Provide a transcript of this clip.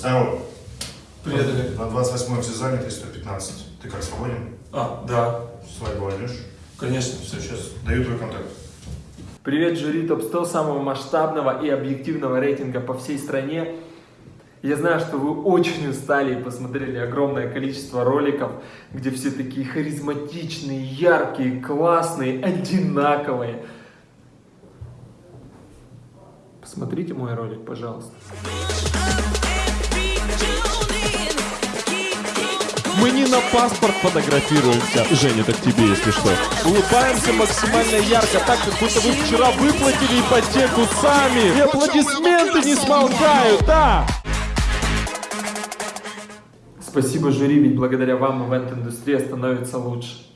Здорово. Привет, Олег. На 28-м все заняты, 115. Ты как, свободен? А, да, Свадьбу войдешь? конечно. Все, сейчас даю твой контакт. Привет, жюри топ-100 самого масштабного и объективного рейтинга по всей стране. Я знаю, что вы очень устали и посмотрели огромное количество роликов, где все такие харизматичные, яркие, классные, одинаковые. Посмотрите мой ролик, пожалуйста. Мы не на паспорт фотографируемся. Женя, так тебе, если что. Улыбаемся максимально ярко, так, как будто вы вчера выплатили ипотеку сами. И аплодисменты не смолкают, да! Спасибо, жюри, ведь благодаря вам ивент-индустрия становится лучше.